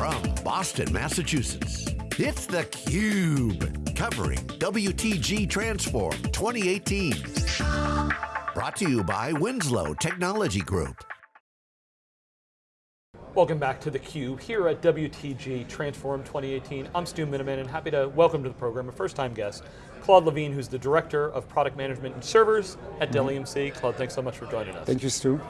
from Boston, Massachusetts, it's theCUBE, covering WTG Transform 2018. Brought to you by Winslow Technology Group. Welcome back to theCUBE here at WTG Transform 2018. I'm Stu Miniman and happy to welcome to the program a first time guest, Claude Levine, who's the Director of Product Management and Servers at Dell Mm-hmm. EMC. Claude, thanks so much for joining us. Thank you, Stu.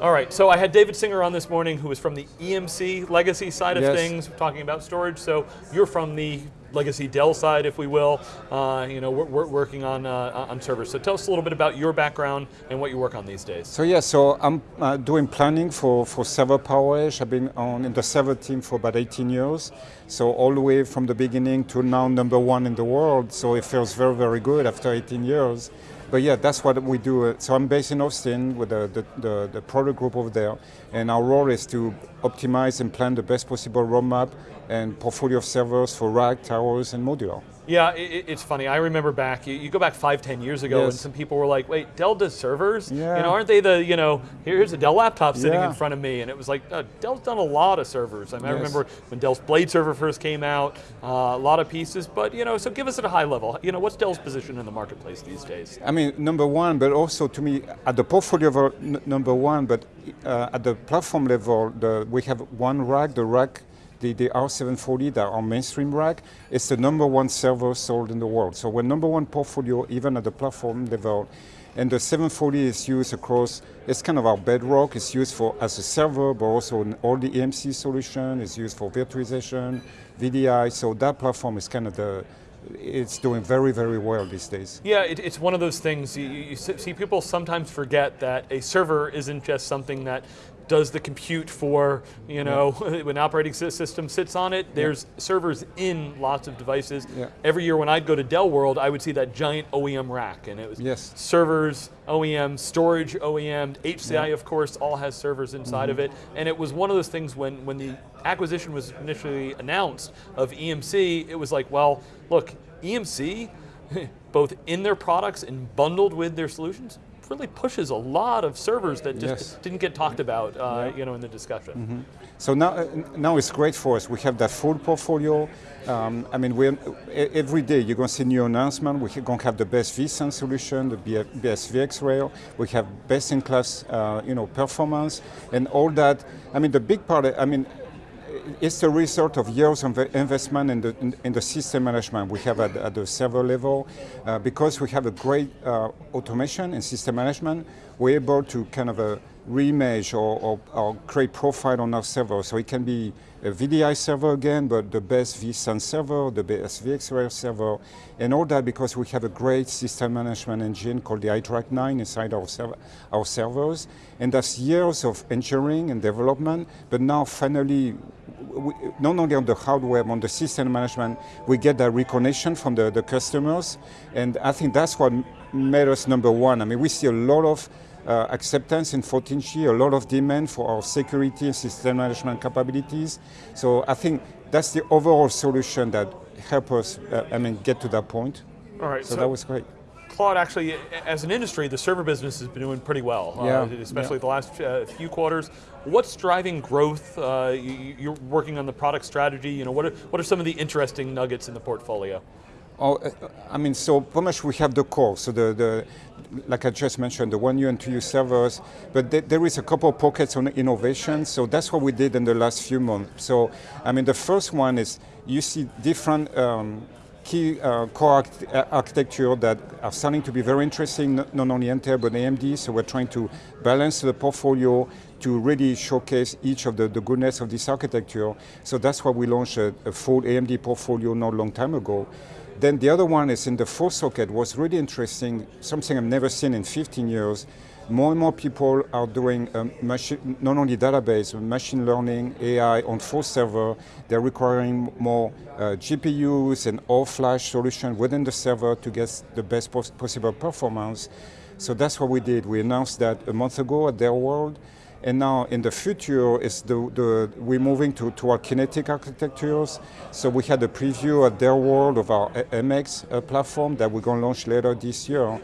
All right, so I had David Singer on this morning who was from the EMC legacy side of Yes. things, talking about storage. So you're from the legacy Dell side, if we will. Uh, you know, we're, we're working on, uh, on servers. So tell us a little bit about your background and what you work on these days. So yeah, so I'm uh, doing planning for, for server PowerEdge. I've been on in the server team for about 18 years. So all the way from the beginning to now number one in the world. So it feels very, very good after 18 years. But yeah, that's what we do. Uh, so I'm based in Austin with the, the, the, the product group over there. And our role is to optimize and plan the best possible roadmap and portfolio of servers for rack, towers, and modular. Yeah, it, it's funny. I remember back, you, you go back five, ten years ago, and some people were like, "Wait, Dell does servers? Yeah. You know, aren't they the, you know, here's a Dell laptop sitting Yeah. in front of me?" And it was like, uh, Dell's done a lot of servers. I, mean, I remember when Dell's Blade server first came out, uh, a lot of pieces. But you know, so give us at a high level. You know, what's Dell's position in the marketplace these days? I mean, number one, but also to me, at the portfolio level, n- number one, but uh, at the platform level, the, we have one rack, the rack, the, the R740, the our mainstream rack, it's the number one server sold in the world. So we're number one portfolio, even at the platform level. And the 740 is used across, it's kind of our bedrock, it's used for as a server, but also in all the EMC solution, it's used for virtualization, VDI, so that platform is kind of the, it's doing very, very well these days. Yeah, it, it's one of those things, you, you see people sometimes forget that a server isn't just something that does the compute for, you know, when operating system sits on it, there's servers in lots of devices. Yeah. Every year when I'd go to Dell World, I would see that giant OEM rack, and it was Yes. servers, OEM, storage OEM, HCI of course all has servers inside of it, Mm-hmm. and it was one of those things when, when the acquisition was initially announced of EMC, it was like, well, look, EMC, both in their products and bundled with their solutions, really pushes a lot of servers that just Yes. didn't get talked about uh, you know, in the discussion. So now, uh, now it's great for us. We have that full portfolio. Um, I mean, every day you're going to see new announcement. We're going to have the best vSAN solution, the best VxRail. We have best-in-class, uh, you know, performance and all that. I mean, the big part. I mean, it's the result of years of investment in the, in, in the system management we have at, at the server level. Uh, because we have a great uh, automation and system management, we're able to kind of uh, reimage or, or, or create profile on our server. So it can be a VDI server again, but the best vSAN server, the best VxRail server, and all that because we have a great system management engine called the iDRAC 9 inside our, server, our servers. And that's years of engineering and development, but now finally, we, not only on the hardware, but on the system management, we get that recognition from the, the customers. And I think that's what made us number one. I mean, we see a lot of uh, acceptance in 14G, a lot of demand for our security and system management capabilities. So I think that's the overall solution that helped us, uh, I mean, get to that point. All right, So, that was great. Claude, actually, as an industry, the server business has been doing pretty well, Yeah, uh, especially yeah. the last uh, few quarters. What's driving growth? Uh, you, you're working on the product strategy. You know, what are, what are some of the interesting nuggets in the portfolio? Oh, uh, I mean, so pretty much we have the core. So the, the like I just mentioned, the one U and two U servers, but th there is a couple of pockets on innovation. So that's what we did in the last few months. So I mean, the first one is you see different um, key uh, core uh, architecture that are starting to be very interesting, not, not only Intel but AMD. So we're trying to balance the portfolio to really showcase each of the, the goodness of this architecture. So that's why we launched a, a full AMD portfolio not a long time ago. Then the other one is in the full socket was really interesting, something I've never seen in 15 years. More and more people are doing um, not only database, but machine learning, AI on full server. They're requiring more uh, GPUs and all flash solution within the server to get the best pos possible performance. So that's what we did. We announced that a month ago at their world. And now in the future, is the, the, we're moving to, to our kinetic architectures. So we had a preview at their world of our MX uh, platform that we're going to launch later this year.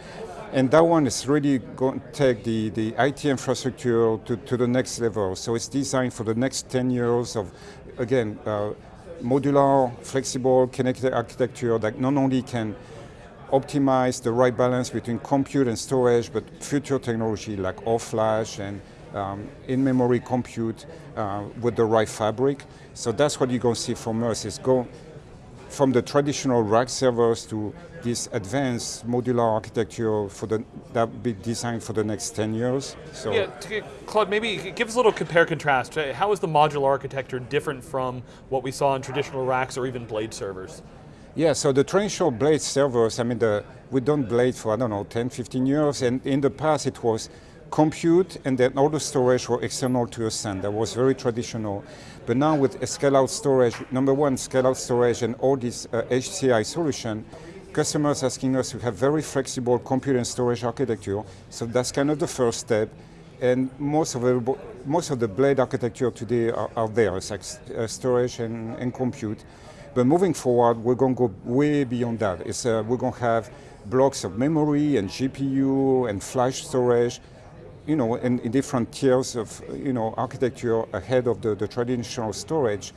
And that one is really going to take the, the IT infrastructure to, to the next level. So it's designed for the next 10 years of again, uh, modular, flexible, connected architecture that not only can optimize the right balance between compute and storage, but future technology like all-flash and um, in-memory compute uh, with the right fabric. So that's what you're going to see from us is go from the traditional rack servers to this advanced modular architecture for the that be designed for the next 10 years. So yeah, Claude, maybe give us a little compare contrast. How is the modular architecture different from what we saw in traditional racks or even blade servers? Yeah, so the traditional blade servers, I mean, the, we've done blade for, I don't know, 10, 15 years, and in the past it was compute and then all the storage were external to a SAN. That was very traditional. But now with scale-out storage, number one, scale-out storage and all this uh, HCI solution, customers asking us to have very flexible compute and storage architecture. So that's kind of the first step. And most of the, most of the blade architecture today are, are there. It's like uh, storage and, and compute. But moving forward, we're going to go way beyond that. Uh, we're going to have blocks of memory and GPU and flash storage, you know, in, in different tiers of, you know, architecture ahead of the, the traditional storage.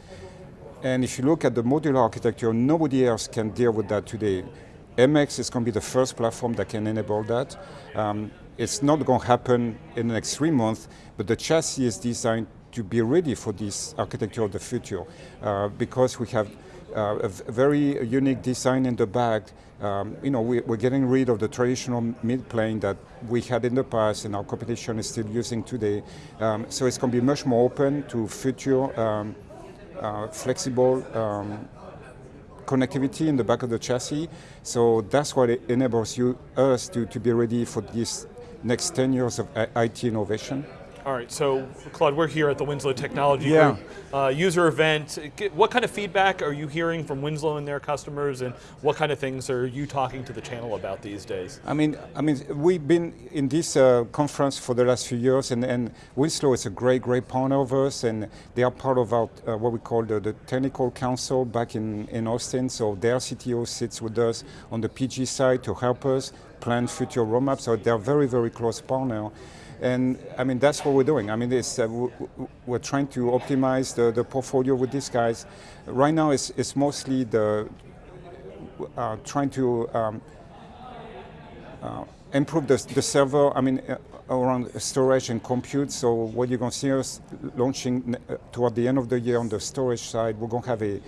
And if you look at the modular architecture, nobody else can deal with that today. MX is going to be the first platform that can enable that. Um, it's not going to happen in the next three months, but the chassis is designed to be ready for this architecture of the future uh, because we have uh, a very unique design in the back. Um, you know, we, are getting rid of the traditional mid plane that we had in the past and our competition is still using today. Um, so it's going to be much more open to future um, uh, flexible um, connectivity in the back of the chassis. So that's what enables you, us to, to be ready for this next 10 years of IT innovation. All right, so Claude, we're here at the Winslow Technology yeah. Group uh, user event. What kind of feedback are you hearing from Winslow and their customers, and what kind of things are you talking to the channel about these days? I mean, I mean, we've been in this uh, conference for the last few years, and, and, Winslow is a great, great partner of us, and they are part of our uh, what we call the, the, technical council back in, in Austin. So their CTO sits with us on the PG side to help us plan future roadmaps. So they're very, very close partner. And I mean, that's what we're doing. I mean, uh, we're trying to optimize the, the portfolio with these guys. Right now, it's, it's mostly the uh, trying to um, uh, improve the, the server, I mean, uh, around storage and compute. So what you're going to see us launching uh, toward the end of the year on the storage side, we're going to have a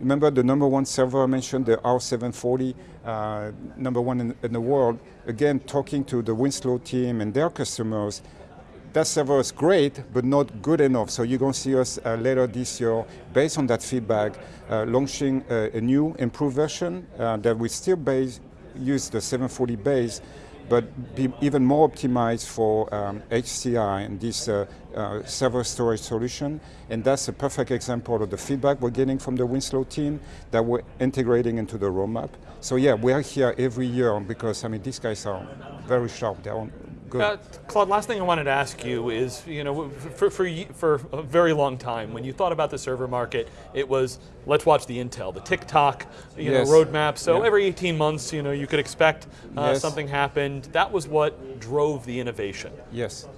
Remember the number one server I mentioned, the R740, uh, number one in, in, the world. Again, talking to the Winslow team and their customers, that server is great, but not good enough. So you're going to see us uh, later this year, based on that feedback, uh, launching a, a, new improved version uh, that we still base, use the 740 base, but be even more optimized for um, HCI and this uh, uh, server storage solution. And that's a perfect example of the feedback we're getting from the Winslow team that we're integrating into the roadmap. So yeah, we are here every year because I mean these guys are very sharp. They're on. Uh, Claude, last thing I wanted to ask you is, you know, for, for, for a very long time, when you thought about the server market, it was, let's watch the Intel, the tick-tock, you yes. know, roadmap. So yeah. every 18 months, you know, you could expect uh, yes. something happened. That was what drove the innovation. Yes.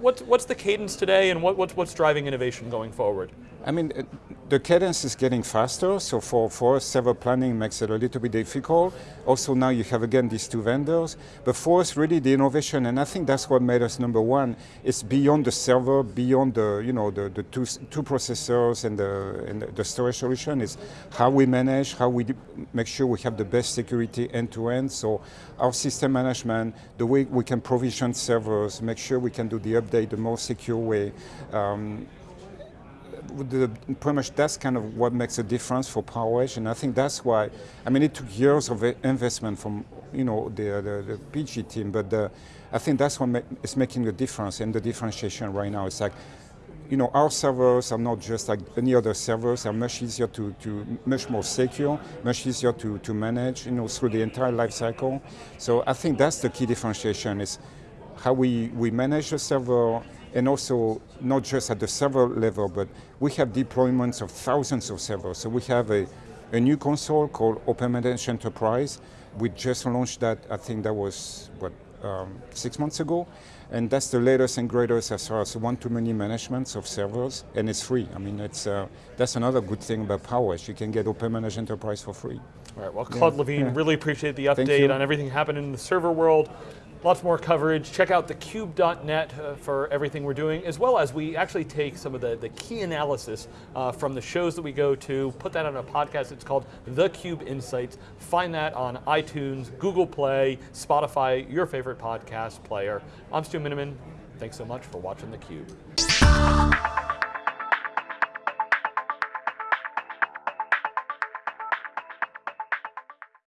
What's, what's the cadence today and what, what's, what's driving innovation going forward? I mean, uh, the cadence is getting faster, so for, for server planning makes it a little bit difficult. Also now you have again these two vendors, but for us really the innovation, and I think that's what made us number one, is beyond the server, beyond the, you know, the, the two, two processors and the, and the storage solution, is how we manage, how we make sure we have the best security end to end, so our system management, the way we can provision servers, make sure we can do the the most secure way, um, the, pretty much that's kind of what makes a difference for PowerEdge, and I think that's why. I mean, it took years of investment from you know the the, the PG team, but the, I think that's what is making the difference and the differentiation right now. It's like. You know, our servers are not just like any other servers. they're much easier to, to much more secure, much easier to, to manage. You know, through the entire life cycle. So I think that's the key differentiation: is how we we manage the server, and also not just at the server level, but we have deployments of thousands of servers. So we have a, a new console called OpenManage Enterprise. We just launched that, I think that was, what, um, six months ago, and that's the latest and greatest as far as one-to-many management of servers, and it's free. I mean, it's uh, that's another good thing about PowerEdge. You can get OpenManage Enterprise for free. All right, well, Claude Yeah, Levine, yeah. really appreciate the update on everything happening in the server world. Lots more coverage. Check out thecube.net uh, for everything we're doing, as well as we actually take some of the, the key analysis uh, from the shows that we go to, put that on a podcast. It's called The Cube Insights. Find that on iTunes, Google Play, Spotify, your favorite podcast player. I'm Stu Miniman. Thanks so much for watching theCUBE.